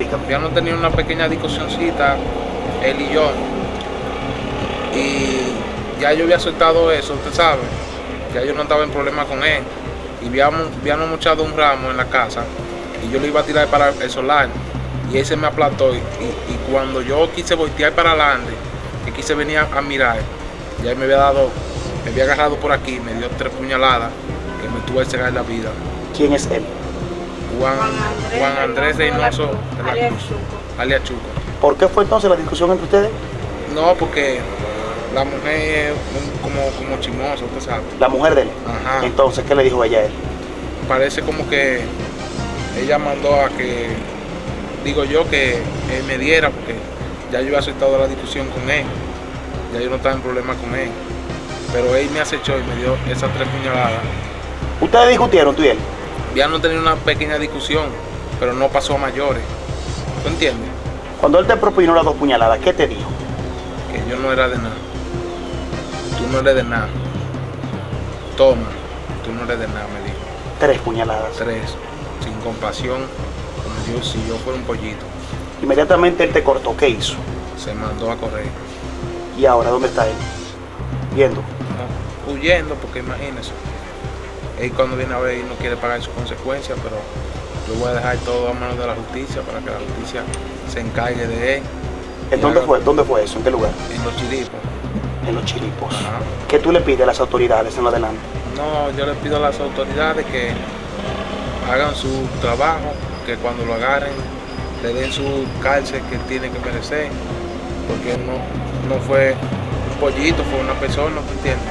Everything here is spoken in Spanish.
Habíamos tenido una pequeña discusióncita, él y yo. Y ya yo había soltado eso, usted sabe. Ya yo no estaba en problema con él. Y habíamos, habíamos mochado un ramo en la casa. Y yo lo iba a tirar para el solar. Y él se me aplastó. Y, cuando yo quise voltear para adelante, que quise venir a, mirar, ya él me había dado, me había agarrado por aquí, me dio tres puñaladas que me tuvo que cegar la vida. ¿Quién es él? Juan, Juan Andrés Reynoso de la alias Cruz, Chuco. alias Chuco. ¿Por qué fue entonces la discusión entre ustedes? No, porque la mujer es un- como, como chismosa, usted sabe. La mujer de él. Ajá. Entonces, ¿qué le dijo ella a él? Parece como que ella mandó a que, digo yo, que él me diera, porque ya yo había aceptado la discusión con él. Ya yo no estaba en problema con él. Pero él me acechó y me dio esas tres puñaladas. Ustedes discutieron, tú y él. Ya no tenía una pequeña discusión, pero no pasó a mayores. ¿Tú entiendes? Cuando él te propinó las dos puñaladas, ¿qué te dijo? que yo no era de nada. Tú no eres de nada. Toma, tú no eres de nada, me dijo. Tres puñaladas. Tres, sin compasión, como yo, si yo fuera un pollito. Inmediatamente él te cortó. ¿Qué hizo? Se mandó a correr. ¿Y ahora dónde está él? Viendo. ¿no? Huyendo, porque imagínese. Él cuando viene a ver, él no quiere pagar sus consecuencias, pero yo voy a dejar todo a manos de la justicia para que la justicia se encargue de él. ¿En Y dónde haga- fue? ¿Dónde fue eso? ¿En qué lugar? En los chiripos. En los chiripos. Ajá. ¿Qué tú le pides a las autoridades en lo adelante? No, yo le pido a las autoridades que hagan su trabajo, que cuando lo agarren le den su cárcel que tiene que merecer, porque no, no fue un pollito, fue una persona, ¿tú entiendes?